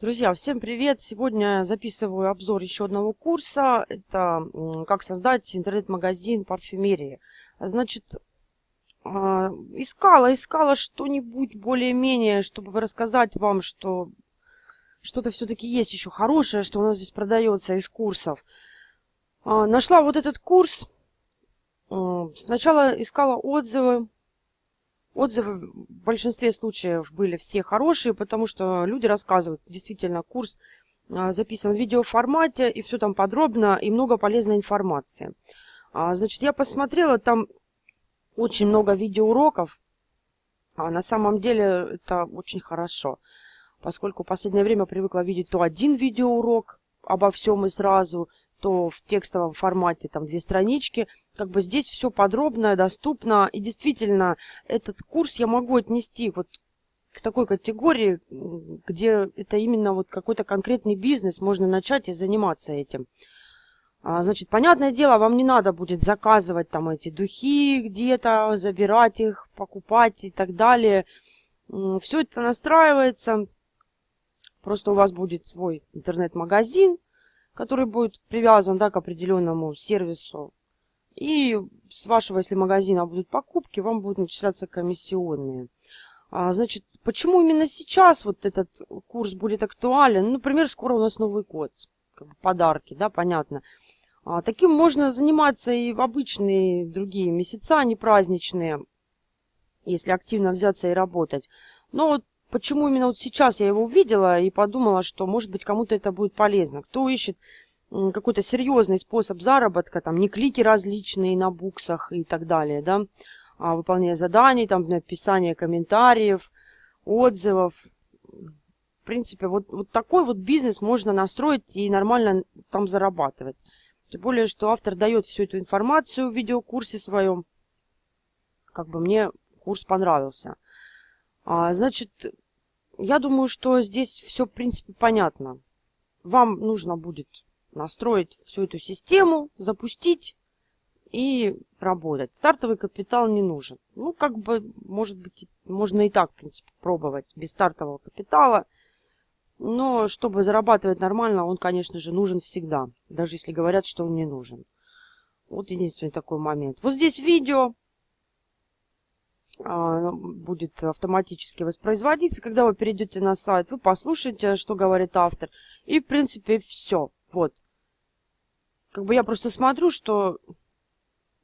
Друзья, всем привет! Сегодня записываю обзор еще одного курса. Это как создать интернет-магазин парфюмерии. Значит, а, искала, искала что-нибудь более-менее, чтобы рассказать вам, что что-то все-таки есть еще хорошее, что у нас здесь продается из курсов. А, нашла вот этот курс. Сначала искала отзывы Отзывы в большинстве случаев были все хорошие, потому что люди рассказывают, действительно, курс а, записан в видеоформате, и все там подробно, и много полезной информации. А, значит, я посмотрела, там очень много видеоуроков, а на самом деле это очень хорошо, поскольку в последнее время привыкла видеть то один видеоурок обо всем и сразу, то в текстовом формате там две странички. Как бы здесь все подробно, доступно. И действительно, этот курс я могу отнести вот к такой категории, где это именно вот какой-то конкретный бизнес, можно начать и заниматься этим. А, значит, понятное дело, вам не надо будет заказывать там эти духи где-то, забирать их, покупать и так далее. Все это настраивается. Просто у вас будет свой интернет-магазин, который будет привязан да, к определенному сервису. И с вашего, если магазина будут покупки, вам будут начисляться комиссионные. А, значит, почему именно сейчас вот этот курс будет актуален? Ну, например, скоро у нас Новый год. Как бы подарки, да, понятно. А, таким можно заниматься и в обычные другие месяца, не праздничные, если активно взяться и работать. Но вот почему именно вот сейчас я его увидела и подумала, что, может быть, кому-то это будет полезно. Кто ищет какой-то серьезный способ заработка, там, не клики различные на буксах и так далее, да, а выполнение заданий, там, написание комментариев, отзывов. В принципе, вот, вот такой вот бизнес можно настроить и нормально там зарабатывать. Тем более, что автор дает всю эту информацию в видеокурсе своем. Как бы мне курс понравился. А, значит, я думаю, что здесь все, в принципе, понятно. Вам нужно будет настроить всю эту систему, запустить и работать. Стартовый капитал не нужен. Ну, как бы, может быть, можно и так, в принципе, пробовать без стартового капитала. Но чтобы зарабатывать нормально, он, конечно же, нужен всегда. Даже если говорят, что он не нужен. Вот единственный такой момент. Вот здесь видео. А, будет автоматически воспроизводиться. Когда вы перейдете на сайт, вы послушаете, что говорит автор. И, в принципе, все. Вот. Как бы я просто смотрю, что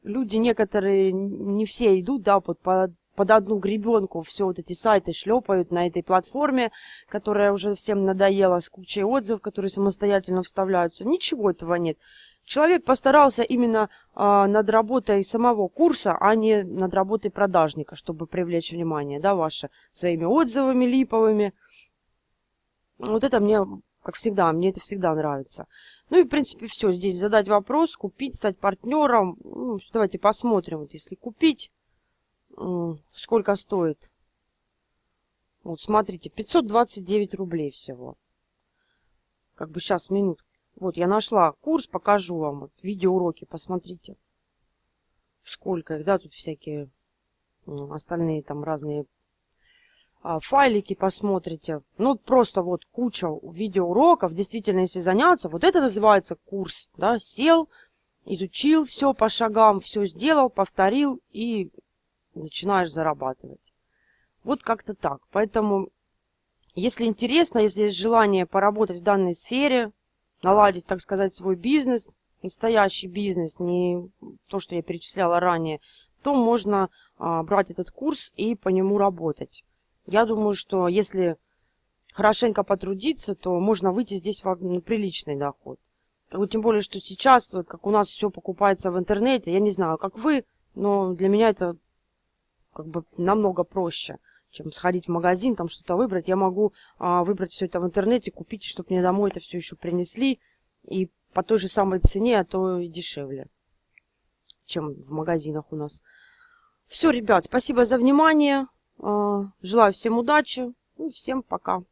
люди некоторые, не все идут, да, под, под, под одну гребенку все вот эти сайты шлепают на этой платформе, которая уже всем надоела, с кучей отзывов, которые самостоятельно вставляются. Ничего этого нет. Человек постарался именно а, над работой самого курса, а не над работой продажника, чтобы привлечь внимание, да, ваше, своими отзывами липовыми. Вот это мне, как всегда, мне это всегда нравится. Ну и, в принципе, все. Здесь задать вопрос, купить, стать партнером. Ну, давайте посмотрим, вот если купить, сколько стоит. Вот, смотрите, 529 рублей всего. Как бы сейчас, минут. Вот, я нашла курс, покажу вам. Видеоуроки, посмотрите. Сколько их, да, тут всякие остальные там разные а, файлики посмотрите. Ну, просто вот куча видеоуроков. Действительно, если заняться, вот это называется курс. Да, сел, изучил все по шагам, все сделал, повторил и начинаешь зарабатывать. Вот как-то так. Поэтому, если интересно, если есть желание поработать в данной сфере, наладить, так сказать, свой бизнес, настоящий бизнес, не то, что я перечисляла ранее, то можно а, брать этот курс и по нему работать. Я думаю, что если хорошенько потрудиться, то можно выйти здесь в ну, приличный доход. Тем более, что сейчас, как у нас все покупается в интернете, я не знаю, как вы, но для меня это как бы намного проще чем сходить в магазин, там что-то выбрать. Я могу а, выбрать все это в интернете, купить, чтобы мне домой это все еще принесли. И по той же самой цене, а то и дешевле, чем в магазинах у нас. Все, ребят, спасибо за внимание. А, желаю всем удачи. И всем пока.